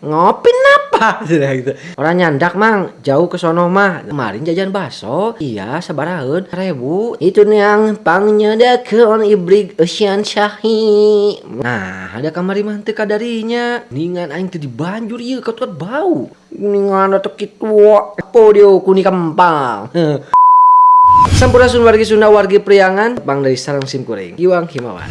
ngopi napa gitu. Orang nyandak mang. Jauh ke sono mah. Kemarin jajan baso iya sabaraheun. Rebu. Itu yang pangnyedakeun ibrig Asian Syahi nah ada kamari mah teu kadarinya. Ningan aing teu dibanjur ieu katut bau. Ningan atau kitu apa dia kuni kempang Sampurasun wargi Sunda wargi Priangan. Bang dari Sarang Sim Kuring Iwang Himawan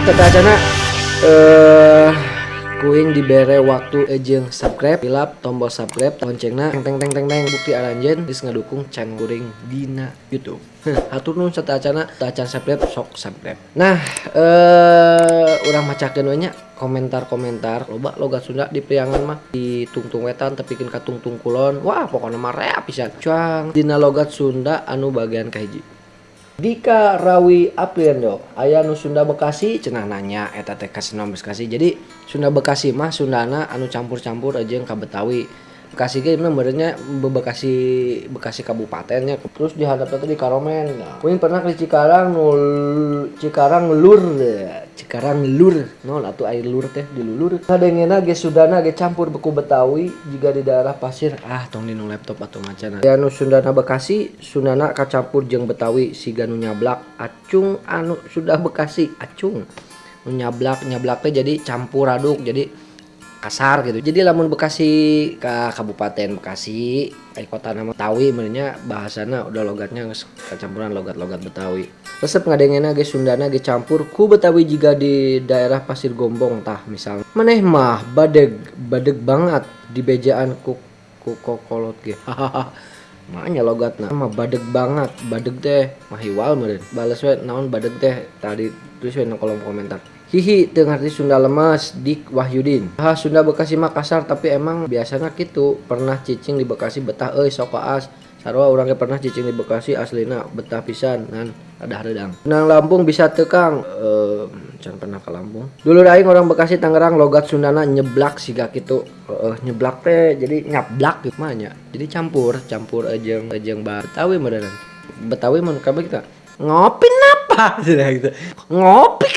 Tata acana eh kuing dibere waktu ejeng subscribe hilap tombol subscribe loncengna teng teng teng teng bukti aranjen geus ngadukung channel kuring dina YouTube. Hatur nuhun serta acana acan subscribe sok subscribe. Nah, eh urang macakeun we nya komentar-komentar loba logat Sunda di priangan mah di tungtung wetan tepikeun ka tungtung kulon. Wah, pokoknya mah rea pisan. Cuang dina logat Sunda anu bagian kahiji. Dika Rawi Apriando aya nu Sunda Bekasi cenah nanya eta teh ka Sunda Bekasi. Jadi Sunda Bekasi mah Sundana anu campur-campur aja yang ka Betawi. Bekasi ge sebenarnya Bekasi Bekasi kabupatennya. Terus dihadap teh di Karomen. Kuing pernah ke Cikarang nul Cikarang lur Cikarang lur nol atuh air lur teh dilulur kadengena ge Sundana ge campur beku Betawi jika di daerah pasir. Ah tong dinu laptop atau ngacana ya nu Sundana Bekasi Sundana kacampur jeung Betawi siga nu nyablak. Acung anu sudah Bekasi acung. Nyablak nyablak teh jadi campur aduk jadi kasar gitu. Jadi lamun Bekasi ke Kabupaten Bekasi kayak kota nama Betawi sebenarnya bahasana udah logatnya kecampuran logat-logat Betawi. Resep ngadengena ge Sundana ge campur ku Betawi jika di daerah Pasir Gombong tah misal. Maneh mah badeg badeg banget di bejaan ku ku kokolot ge. Makanya logatna. Mah badeg banget badeg teh mahiwal meureun. Balas we naon badeg teh? Tadi tulis we kolom komentar Hihi, teu ngarti Sunda lemas Dik Wahyudin. Ah, Sunda Bekasi mah kasar tapi emang biasanya gitu. Pernah cicing di Bekasi betah euy sok koas. Sarua urang ge pernah cicing di Bekasi aslina betah pisan ngan ada redang. Nang Lampung bisa tekang eh can pernah ke Lampung. Dulu aing orang Bekasi Tangerang logat Sundana nyeblak siga kitu. Heeh, nyeblak teh jadi nyablak gitu mah. Jadi campur, campur ejeng ejeng Betawi meureun. Betawi mun kabeh kita ngopi napa gitu. Ngopi?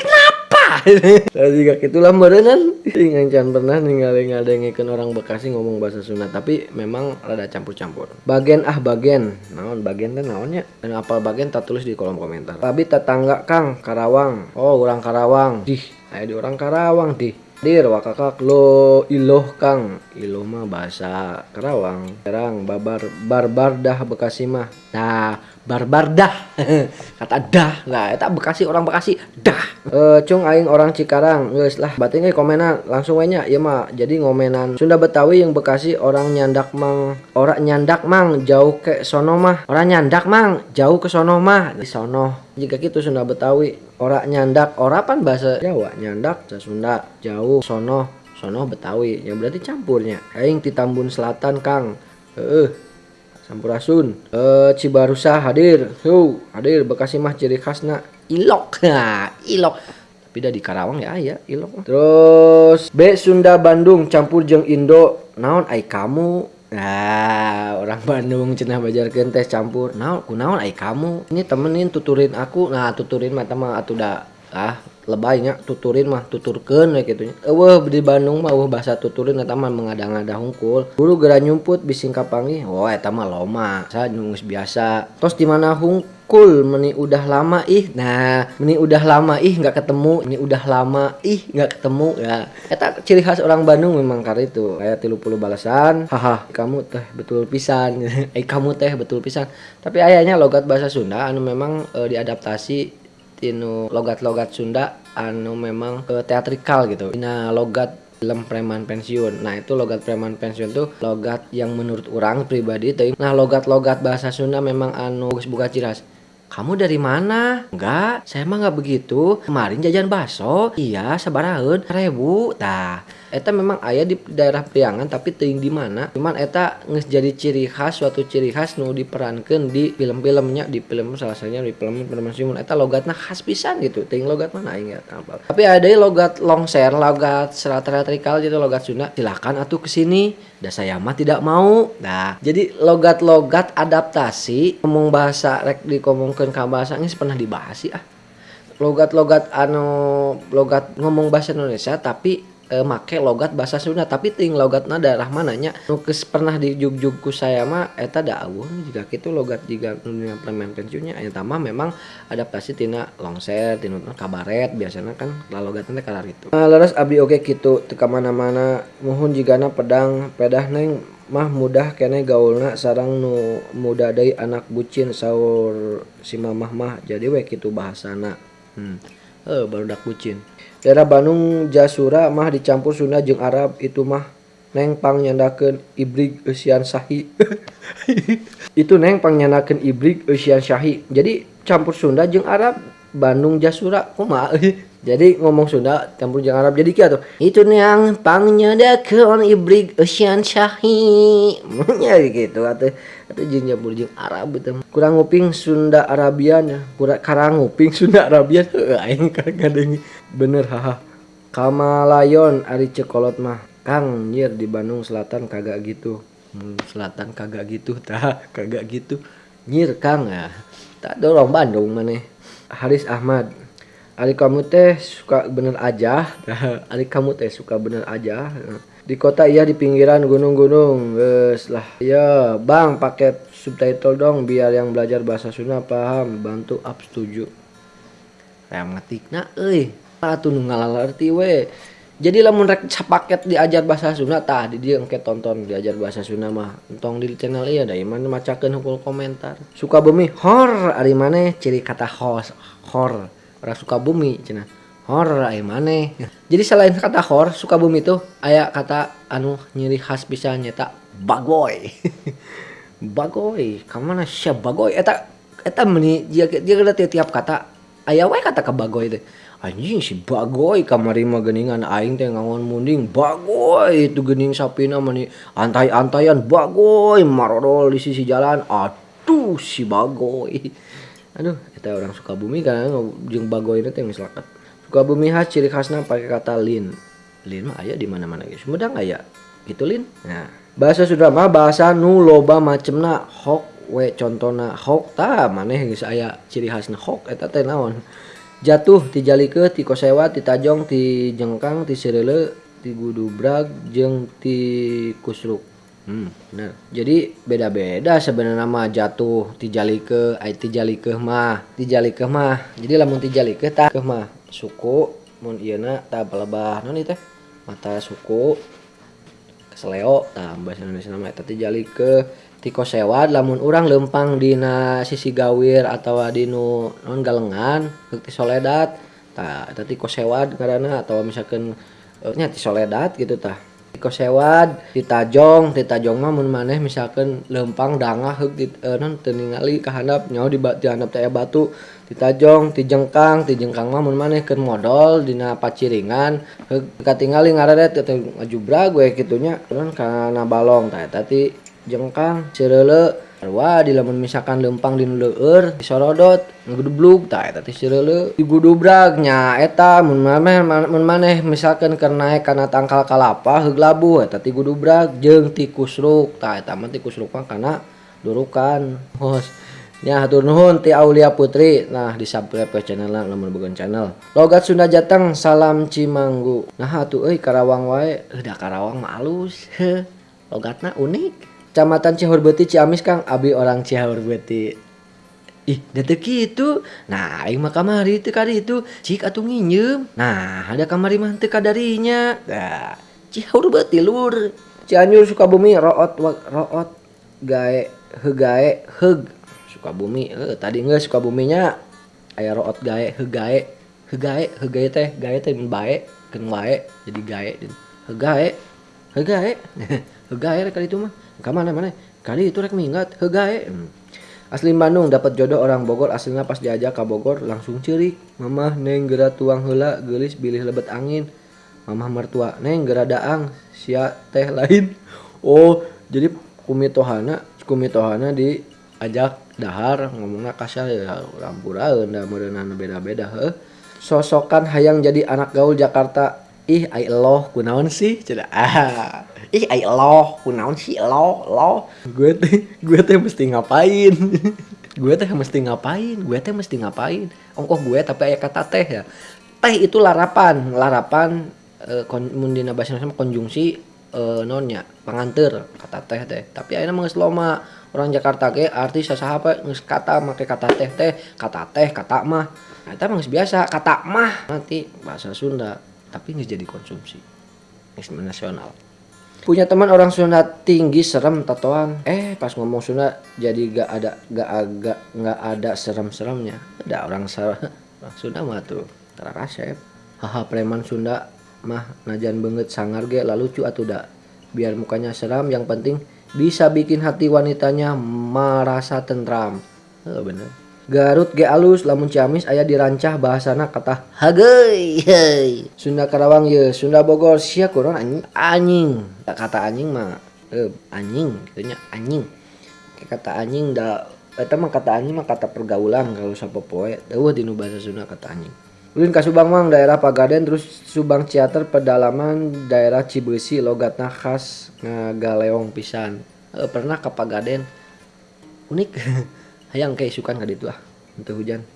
Tadi gak gitulah merenan Ingan can pernah ningali ngadengikeun orang Bekasi ngomong bahasa Sunda tapi memang rada campur-campur. Bagian ah bagian, naon bagian teh naonnya? Dan apal bagian tak tulis di kolom komentar. Tapi tetangga Kang Karawang. Oh, orang Karawang. Dih, aya di orang Karawang dih. Dir wakakak lo iloh Kang. Iloh mah bahasa Karawang. Serang babar barbar dah Bekasi mah. Nah, barbar dah. Kata dah lah. Eta Bekasi orang Bekasi dah. Eh cung aing orang Cikarang geus lah. Batin ge komenan langsung we nya ieu mah jadi ngomenan Sunda Betawi yang Bekasi orang nyandak mang ora nyandak mang jauh ke sono mah. Orang nyandak mang jauh ke sono mah. Di sono. Jika gitu Sunda Betawi ora nyandak ora pan bahasa Jawa. Nyandak bahasa Sunda jauh sono sono Betawi. Yang berarti campurnya. Aing di Tambun Selatan Kang. Heeh Sampurasun eh Cibarusa hadir. Yo, hadir. Bekasi mah ciri khasna. Ilok. Nah ilok. Tapi dah di Karawang ya ya ilok terus B Sunda Bandung. Campur jeng Indo. Naon ai kamu? Nah, orang Bandung cenah bajarkeun teh campur. Naon kunaon ai kamu? Ini temenin tuturin aku. Nah, tuturin mah mah atuh da ah lebaynya tuturin mah tuturkeun we kitu nya. Eueuh di Bandung mah eueuh bahasa tuturin eta mah mengada-ngada hungkul. Guru gera nyumput bising kapanggih. Oh eta mah loma. Sa nunggus biasa. Tos di mana hungkul meni udah lama ih. Nah, meni udah lama ih nggak ketemu. Meni udah lama ih nggak ketemu ya. Eta ciri khas orang Bandung memang kari itu. Kayak 30 balasan. Haha, kamu teh betul pisan. eh kamu teh betul pisan. Tapi ayahnya logat bahasa Sunda anu memang e, diadaptasi tinu logat-logat Sunda anu memang ke teatrikal gitu. Nah, logat film preman pensiun. Nah, itu logat preman pensiun tuh logat yang menurut orang pribadi teh. Nah, logat-logat bahasa Sunda memang anu buka ciras. Kamu dari mana? Enggak, saya mah nggak begitu. Kemarin jajan bakso. Iya, sabaraheun. Rebu. Tah, eta memang aya di daerah Priangan tapi teuing di mana cuman eta geus jadi ciri khas suatu ciri khas nu diperankeun di film-filmnya di film salah satunya di film Simon eta logatna khas pisan gitu teuing logat mana aing nggak hafal tapi ada logat longser logat serat-setrikal gitu logat Sunda silakan atuh ke dah saya mah tidak mau. Nah jadi logat-logat adaptasi ngomong bahasa rek dikomongkeun ka bahasa geus pernah dibahas sih ah. Logat-logat anu logat ngomong bahasa Indonesia tapi e, make logat bahasa Sunda tapi ting logatna daerah mananya? Nukes pernah di jug ku saya mah eta dawuh jika gitu logat jika permen pensiunnya aya tambah memang adaptasi tina longser tina kabaret biasanya kan logatnya kalar itu nah, leres abdi oke gitu teka mana-mana mohon jigana pedang pedah neng mah mudah kene gaulna sarang nu muda dari anak bucin sahur si mamah mah jadi we gitu bahasana. Hmm. Eh baru dak bucin daerah Bandung Jasura mah dicampur Sunda jeung Arab. Itu mah neng pang nyandakeun ibrig eusian sahi. Itu neng pang nyandakeun ibrig eusian sahi. Jadi campur Sunda jeung Arab Bandung Jasura kumaha jadi ngomong Sunda campur jeung Arab jadi kieu tuh itu yang pang nyandakeun ibrig eusian sahi nya gitu atuh. Atuh jeung campur Arab itu kurang nguping Sunda Arabian ya. Kurang karang nguping Sunda Arabian. Aing kadang bener haha. Kamalayon Ari Cekolot mah. Kang nyir di Bandung Selatan kagak gitu. Hmm, Selatan kagak gitu tak kagak gitu. Nyir Kang ya. Tak dorong Bandung mana Haris Ahmad Ari kamu teh suka bener aja. Ari kamu teh suka bener aja. Di kota iya di pinggiran gunung-gunung Wes lah. Ya bang paket subtitle dong biar yang belajar bahasa Sunda paham. Bantu up setuju. Yang ngetik nah eh atuh nu ngalalerti we. Jadi lamun rek paket diajar bahasa Sunda tah di dia engke tonton diajar bahasa Sunda mah. Entong di channel ieu da iman macakeun hukul komentar. Suka bumi hor ari maneh ciri kata hos hor ora suka bumi cenah hor ari maneh. Jadi selain kata hor suka bumi tuh aya kata anu nyiri khas bisa nyeta bagoy bagoy kamana sia bagoy eta eta meni dia dia tiap kata aya we kata ke bagoy teh. Anjing si bagoy kamari mah geningan aing teh munding bagoy itu gening sapina mani antai-antaian bagoy marodol di sisi jalan aduh si bagoy aduh kita orang suka bumi kan jeung bagoy itu yang misalkan suka bumi khas ciri khasnya pakai kata lin. Lin mah aya di mana-mana guys sumedang aya? Gitu lin. Nah bahasa sudah mah bahasa nu loba macemna hok we contohna hok ta maneh geus aya ciri khasna hok eta teh naon. Jatuh tijali ke ti kosewa ti tajong ti jengkang ti sirele ti gudubrag jeng ti kusruk Hmm, benar. Jadi beda-beda sebenarnya mah jatuh tijalike, ai tijalike mah, tijalike mah. Jadi lamun tijalike tah ke mah suku mun ieuna tah pelebah naon teh? Mata suku keseleo tah bahasa Indonesia nama eta tijalike tiko sewad lamun urang lempang dina sisi gawir atau di nu non galengan ti soledat tah eta tiko sewad karena atau misalkan eh, nya ti soledat gitu tah kosewan ditajong ditajong mun maneh misalkan lempang dangah eh, non ningali ka handap nyaho di dihandap teh batu ditajong dijengkang mah mun maneh ke modal dina paciringan heuk katingali ketinggali ngaret ngajubrag gue gitunya kan kana balong teh tadi jengkang cireuleu Wah dilamun misalkan lempang di leueur disorodot ngegedebluk tak eta teh sireule digudubrak nya eta mun maneh mun maneh misalkan keur kana tangkal kalapa heug labu eta ti gudubrak jeung ti kusruk tak eta mah ti kusruk mah kana durukan. Hos nya hatur nuhun ti Aulia Putri. Nah di subscribe ke channel lamun bukan channel. Logat Sunda Jateng salam Cimanggu. Nah atuh euy Karawang wae. Udah Karawang mah alus. Logatna unik. Kecamatan Cihurbeti Ciamis Kang. Abi orang Cihurbeti ih detek gitu nah aing mah kamari teu kali itu cik atuh nginjem nah ada kamari mah teu kadarinya nah lur. Cianjur Sukabumi root root. Gae hegae heg Sukabumi eh, tadi enggak Sukabuminya. Aya root gae hegae hegae hegae teh. Gae teh bae keun wae. Jadi gae hegae hegae hegae kali itu mah ke mana mana kali itu rek minggat hegae hmm. asli Bandung dapat jodoh orang Bogor aslinya pas diajak ke Bogor langsung cerik mamah neng gerak tuang hela gelis bilih lebet angin mamah mertua neng geradaang sia teh lain oh jadi kumitohana kumitohana diajak dahar ngomongnya kasar ya da meureunana beda-beda heuh sosokan hayang jadi anak gaul Jakarta ih ai eloh kunaon sih? Cenah ah. Ih ai eloh kunaon sih? Eloh eloh gue teh gue teh mesti ngapain? Gue teh mesti ngapain? Gue teh mesti ngapain? Ongkoh gue tapi aya kata teh ya. Teh itu larapan. Larapan eh, kon, mun dina bahasa konjungsi eh, nonnya panganter kata teh teh. Tapi mah geus loma. Orang Jakarta ge artis apa geus kata make kata teh teh. Kata teh kata mah. Nah, geus biasa kata mah. Nanti bahasa Sunda tapi nggak jadi konsumsi. Geus nasional. Punya teman orang Sunda tinggi serem tatoan. Eh pas ngomong Sunda jadi gak ada gak agak nggak ada serem-seremnya. Ada orang Sunda orang Sunda mah tuh tara kasep haha preman Sunda mah najan banget sangar ge lalu lucu atuh da biar mukanya seram yang penting bisa bikin hati wanitanya merasa tentram. Oh, bener Garut ge alus lamun Ciamis aya dirancah bahasana kata hageuy heuy Sunda Karawang ye Sunda Bogor. Sia kuron anjing. Anjing. Kata anjing mah eh, anjing gitunya anjing. Kata anjing da eta mah kata anjing mah kata pergaulan kalau sapopoe deueuh dinu bahasa Sunda kata anjing. Ulin ka Subang Mang daerah Pagaden terus Subang Ciater pedalaman daerah Cibeusi logatna khas ngagaleong pisan. Eh, pernah ke Pagaden? Unik hayang kayak isukan ka ditu ah untuk hujan.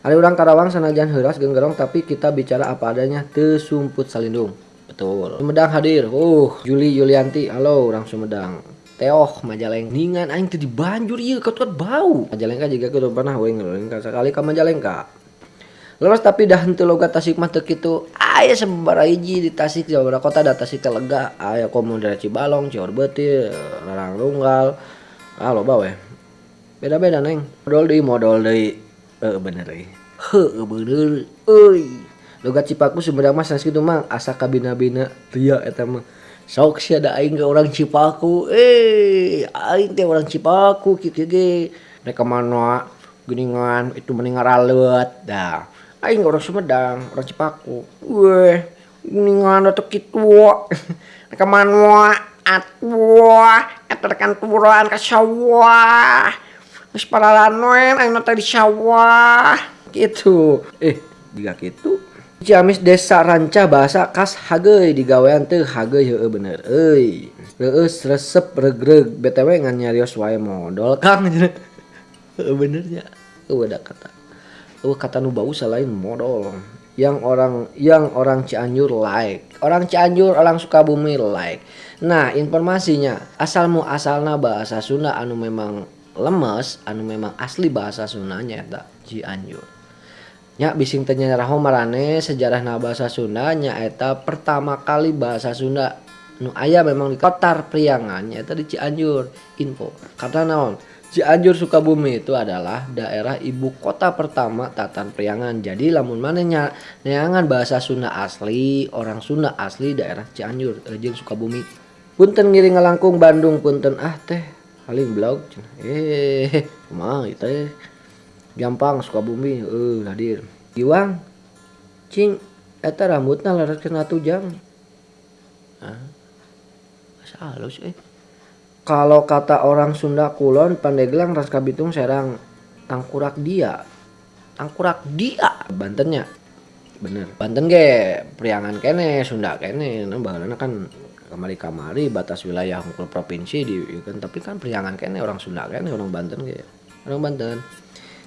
Ada orang Karawang sanajan heuras genggerong tapi kita bicara apa adanya. Tesumput salindung. Betul. Sumedang hadir. Uh Juli Yulianti. Halo orang Sumedang. Teoh Majalengka. Ningan aing teu dibanjur ieu kaut bau. Majalengka juga kudu pernah we ngeuleuh sekali ka Majalengka. Lepas tapi dah henteu logat Tasik mah teu kitu. Aya sababaraha hiji di Tasik sababaraha kota da Tasik teh lega. Aya komo daerah Cibalong, Cior Larang Runggal. Ah loba. Beda-beda neng. Modal deui modal deui. Heeh bener deui. Heueuh bener euy. Logat Cipaku Sumedang mah sanes kitu mang asa kabina-bina ria eta mah. Sok sia da aing ke orang Cipaku. Eh, aing teh orang Cipaku kieu ge. Mereka mana geningan itu mending ngaralet dah aing orang Sumedang orang Cipaku weh geningan atau kitu ka manwa atwa eta rekan turuan ka sawah geus paralanon aing teh di sawah gitu. Eh jika gitu? Ciamis desa ranca bahasa khas hageuy digawean teu hageuy heueuh bener. Euy. Reus resep regreg. BTW ngan nyarios wae modal Kang. Benernya uh ada kata. Uh kata nu bau selain modal yang orang yang orang Cianjur like. Orang Cianjur orang Sukabumi like. Nah informasinya asal mu asalna bahasa Sunda anu memang lemes anu memang asli bahasa Sundanya eta Cianjur. Nya bising tanya raho marane sejarah na bahasa Sunda nya eta pertama kali bahasa Sunda. Nu aya memang di Kotar Priangan eta di Cianjur. Info karena naon? Cianjur Sukabumi itu adalah daerah ibu kota pertama Tatan Priangan. Jadi lamun mana nyangan bahasa Sunda asli, orang Sunda asli daerah Cianjur, jeung Sukabumi. Punten ngiring ngelangkung Bandung punten ah teh haling blog. Eh, kumaha teh. Gampang Sukabumi eh hadir. Iwang cing eta rambutna laras kena jam. Ah. Asa halus eh kalau kata orang Sunda Kulon Pandeglang Ras Kabitung Serang Tangkurak dia Tangkurak dia Bantennya bener Banten ge priangan kene Sunda kene nah kan kamari-kamari batas wilayah hukum provinsi di ya kan. Tapi kan priangan kene orang Sunda kene orang Banten ge. Orang Banten.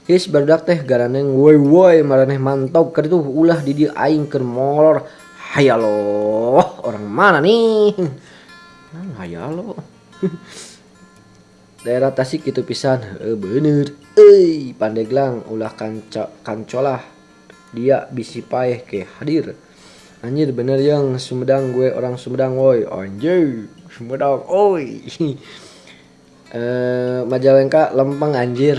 His berdak teh garaneng woi woi maraneh mantap. Keur itu ulah di dia aing keur molor. Hayalo orang mana nih nah hayalo daerah Tasik itu pisan. E, bener. Eh Pandeglang ulah kanca kancolah dia bisi paeh ke hadir anjir bener yang Sumedang gue orang Sumedang woi. Anjir Sumedang oi. Eh Majalengka lempeng anjir.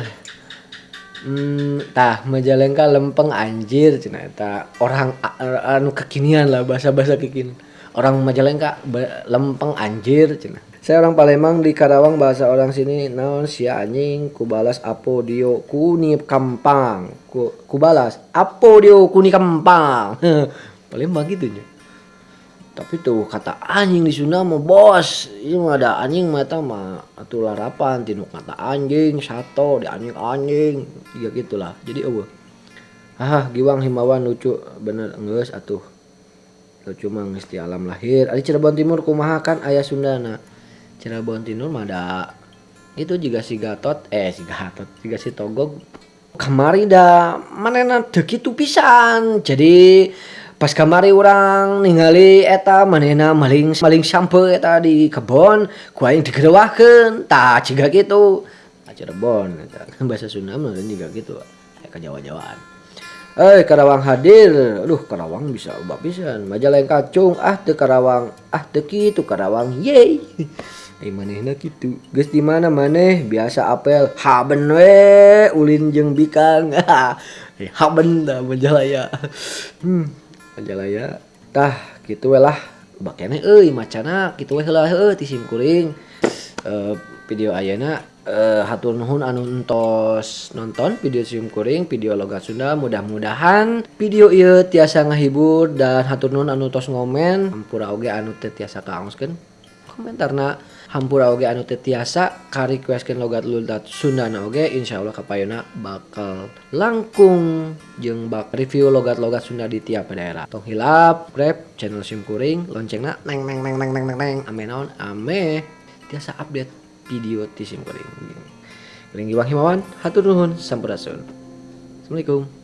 Hmm, tah Majalengka lempeng anjir cina eta orang anu kekinian lah bahasa-bahasa kekinian. Orang Majalengka lempeng anjir cina saya orang Palembang di Karawang bahasa orang sini naon si anjing kubalas apo dio kuni kampang. Ku, kubalas apo dio kuni kampang Palembang gitu nya tapi tuh kata anjing di Sunda mah bos. Ini mah ada anjing mata mah atuh larapan tinu kata anjing sato di anjing anjing. Tiga gitulah. Jadi eueuh. Ah giwang himawan lucu bener enggeus atuh. Lucu mah alam lahir. Ari Cirebon Timur kumaha kan aya Sundana Cirebon Timur mah ada. Itu juga si Gatot eh si Gatot juga si Togog. Kamari da manena teu kitu pisan. Jadi pas kamari orang ningali eta manena maling maling sampe eta di kebon ku aing digerewahkeun tah ciga kitu. Nah, Cirebon bahasa Sunda mah juga gitu ya ke Jawa-Jawaan. Eh Karawang hadir. Aduh Karawang bisa ubah pisan. Majalah yang kacung. Ah teu Karawang. Ah teu kitu Karawang. Yeay Eh manehna kitu. Geus di mana maneh? Biasa apel. Haben we ulin jeung bikang. Haben dah majalaya hmm Majalayatah gitu welah baknya euy macana kitu we heula welah ti simkuring. uh, eh, video ayana uh, hatur nuhun anu entos nonton video simkuring video logat Sunda mudah-mudahan video ieu tiasa ngahibur dan hatur nuhun anu tos ngomen. Ampura oge anu teu tiasa kaangoskeun komentarna hampura oge anu teu tiasa ka requestkeun logat logat Sundana oge insyaallah kapayuna bakal langkung jeung bak review logat-logat Sunda di tiap daerah. Tong hilap grab channel sim kuring loncengna neng neng neng neng neng neng neng. Ame naon? Ame tiasa update video ti sim kuring. Giwang himawan hatur nuhun sampurasun. Assalamualaikum